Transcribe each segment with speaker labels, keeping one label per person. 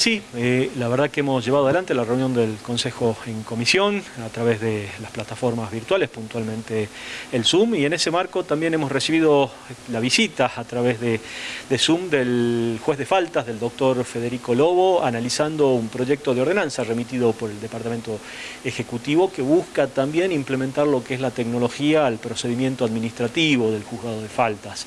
Speaker 1: Sí, eh, la verdad que hemos llevado adelante la reunión del Consejo en comisión a través de las plataformas virtuales, puntualmente el Zoom, y en ese marco también hemos recibido la visita a través de, Zoom del juez de faltas, del doctor Federico Lobo, analizando un proyecto de ordenanza remitido por el Departamento Ejecutivo que busca también implementar lo que es la tecnología al procedimiento administrativo del juzgado de faltas.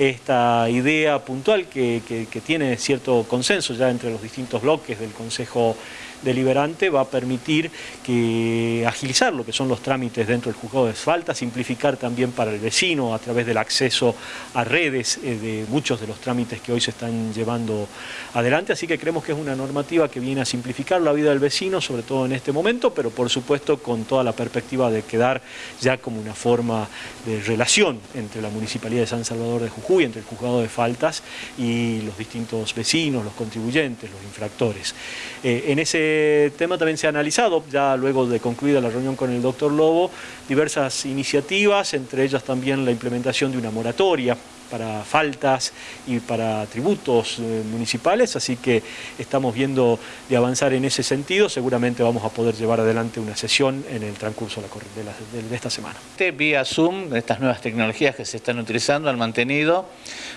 Speaker 1: Esta idea puntual que, tiene cierto consenso ya entre los distintos bloques del Consejo Deliberante va a permitir que agilizar lo que son los trámites dentro del juzgado de falta, simplificar también para el vecino a través del acceso a redes eh, de muchos de los trámites que hoy se están llevando adelante, así que creemos que es una normativa que viene a simplificar la vida del vecino, sobre todo en este momento, pero por supuesto con toda la perspectiva de quedar ya como una forma de relación entre la Municipalidad de San Salvador de Jujuy, entre el juzgado de faltas y los distintos vecinos, los contribuyentes, los infractores. Eh, en ese tema también se ha analizado, ya luego de concluida la reunión con el doctor Lobo, diversas iniciativas, entre ellas también la implementación de una moratoria para faltas y para tributos eh, municipales, así que estamos viendo de avanzar en ese sentido, seguramente vamos a poder llevar adelante una sesión en el transcurso de, de esta semana.
Speaker 2: Vía Zoom, estas nuevas tecnologías que se están utilizando, han mantenido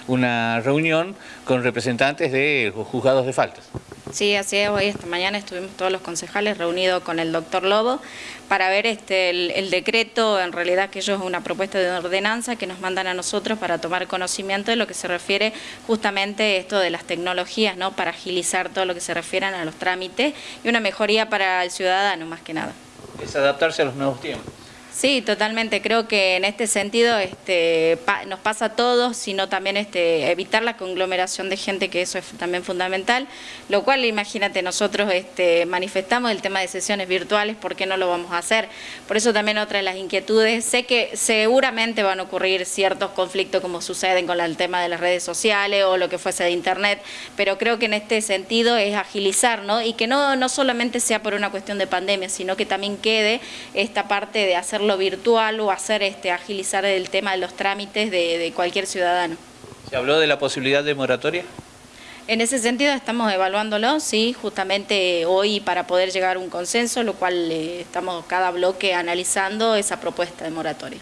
Speaker 2: una reunión con representantes de juzgados de faltas.
Speaker 3: Sí, así es. Hoy esta mañana estuvimos todos los concejales reunidos con el doctor Lobo para ver este, el, decreto, en realidad que ellos es una propuesta de ordenanza que nos mandan a nosotros para tomar conocimiento de lo que se refiere justamente esto de las tecnologías, ¿no? para agilizar todo lo que se refiere a los trámites y una mejoría para el ciudadano más que nada.
Speaker 2: Es adaptarse a los nuevos tiempos.
Speaker 3: Sí, totalmente. Creo que en este sentido este, nos pasa a todos, sino también este, evitar la conglomeración de gente, que eso es también fundamental. Lo cual, imagínate, nosotros este, manifestamos el tema de sesiones virtuales, ¿por qué no lo vamos a hacer? Por eso también otra de las inquietudes, sé que seguramente van a ocurrir ciertos conflictos como suceden con el tema de las redes sociales o lo que fuese de internet, pero creo que en este sentido es agilizar, ¿no? Y que no, no solamente sea por una cuestión de pandemia, sino que también quede esta parte de hacer lo virtual o hacer este, agilizar el tema de los trámites de, cualquier ciudadano.
Speaker 2: ¿Se habló de la posibilidad de moratoria?
Speaker 3: En ese sentido estamos evaluándolo, sí, justamente hoy para poder llegar a un consenso, lo cual eh, estamos cada bloque analizando esa propuesta de moratoria.